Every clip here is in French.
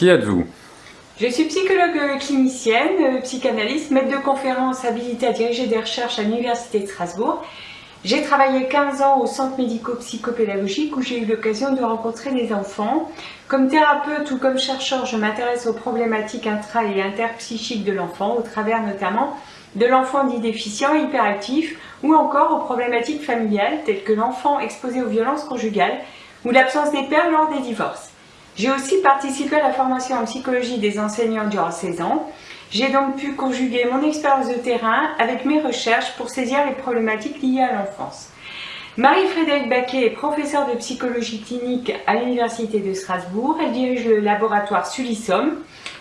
Qui êtes-vous? Je suis psychologue clinicienne, psychanalyste, maître de conférence habilitée à diriger des recherches à l'Université de Strasbourg. J'ai travaillé 15 ans au centre médico-psychopédagogique où j'ai eu l'occasion de rencontrer des enfants. Comme thérapeute ou comme chercheur, je m'intéresse aux problématiques intra- et interpsychiques de l'enfant, au travers notamment de l'enfant dit déficient hyperactif, ou encore aux problématiques familiales telles que l'enfant exposé aux violences conjugales ou l'absence des pères lors des divorces. J'ai aussi participé à la formation en psychologie des enseignants durant 16 ans. J'ai donc pu conjuguer mon expérience de terrain avec mes recherches pour saisir les problématiques liées à l'enfance. Marie-Frédérique Baquet est professeure de psychologie clinique à l'Université de Strasbourg. Elle dirige le laboratoire Sulissom.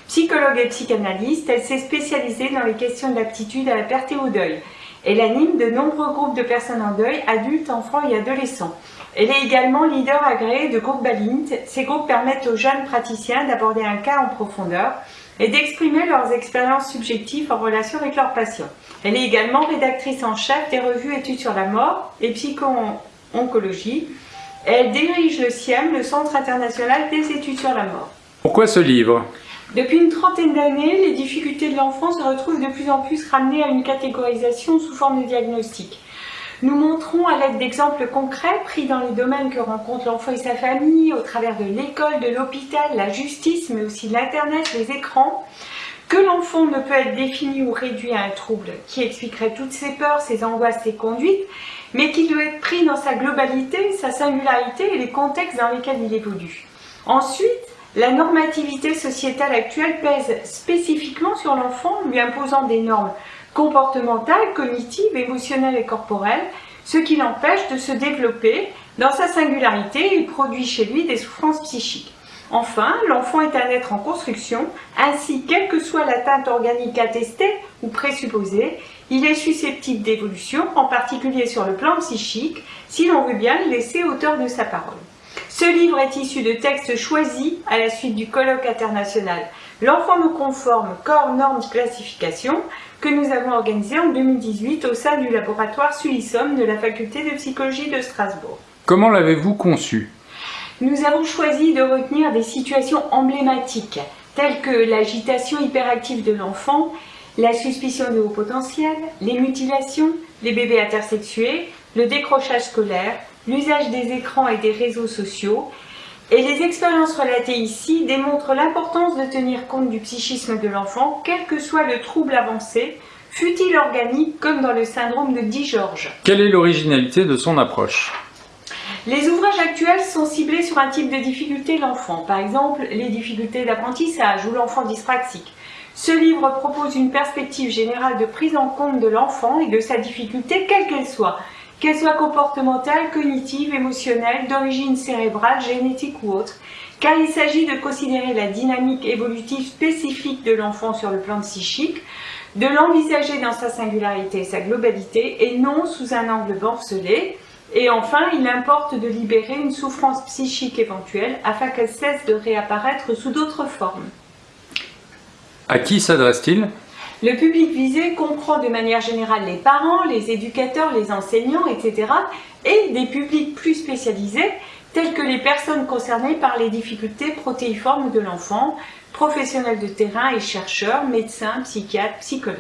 Psychologue et psychanalyste, elle s'est spécialisée dans les questions d'aptitude à la perte et au deuil. Elle anime de nombreux groupes de personnes en deuil, adultes, enfants et adolescents. Elle est également leader agréé de groupe Balint. Ces groupes permettent aux jeunes praticiens d'aborder un cas en profondeur et d'exprimer leurs expériences subjectives en relation avec leurs patients. Elle est également rédactrice en chef des revues Études sur la mort et Psycho-oncologie. Elle dirige le CIEM, le Centre international des études sur la mort. Pourquoi ce livre? Depuis une trentaine d'années, les difficultés de l'enfant se retrouvent de plus en plus ramenées à une catégorisation sous forme de diagnostic. Nous montrons à l'aide d'exemples concrets pris dans les domaines que rencontrent l'enfant et sa famille, au travers de l'école, de l'hôpital, la justice, mais aussi l'Internet, les écrans, que l'enfant ne peut être défini ou réduit à un trouble qui expliquerait toutes ses peurs, ses angoisses, ses conduites, mais qu'il doit être pris dans sa globalité, sa singularité et les contextes dans lesquels il évolue. Ensuite, la normativité sociétale actuelle pèse spécifiquement sur l'enfant, lui imposant des normes comportementales, cognitives, émotionnelles et corporelles, ce qui l'empêche de se développer dans sa singularité et produit chez lui des souffrances psychiques. Enfin, l'enfant est un être en construction, ainsi quelle que soit l'atteinte organique attestée ou présupposée, il est susceptible d'évolution, en particulier sur le plan psychique, si l'on veut bien le laisser auteur de sa parole. Ce livre est issu de textes choisis à la suite du colloque international L'enfant nous conforme, corps, normes, classification que nous avons organisé en 2018 au sein du laboratoire Sulissom de la faculté de psychologie de Strasbourg. Comment l'avez-vous conçu? Nous avons choisi de retenir des situations emblématiques telles que l'agitation hyperactive de l'enfant, la suspicion de haut potentiel, les mutilations, les bébés intersexués, le décrochage scolaire, l'usage des écrans et des réseaux sociaux, et les expériences relatées ici démontrent l'importance de tenir compte du psychisme de l'enfant, quel que soit le trouble avancé, fut-il organique comme dans le syndrome de Di-George. Quelle est l'originalité de son approche? Les ouvrages actuels sont ciblés sur un type de difficulté de l'enfant, par exemple les difficultés d'apprentissage ou l'enfant dyspraxique. Ce livre propose une perspective générale de prise en compte de l'enfant et de sa difficulté, quelle qu'elle soit, qu'elle soit comportementale, cognitive, émotionnelle, d'origine cérébrale, génétique ou autre, car il s'agit de considérer la dynamique évolutive spécifique de l'enfant sur le plan psychique, de l'envisager dans sa singularité et sa globalité, et non sous un angle morcelé. Et enfin, il importe de libérer une souffrance psychique éventuelle afin qu'elle cesse de réapparaître sous d'autres formes. À qui s'adresse-t-il? Le public visé comprend de manière générale les parents, les éducateurs, les enseignants, etc. et des publics plus spécialisés tels que les personnes concernées par les difficultés protéiformes de l'enfant, professionnels de terrain et chercheurs, médecins, psychiatres, psychologues.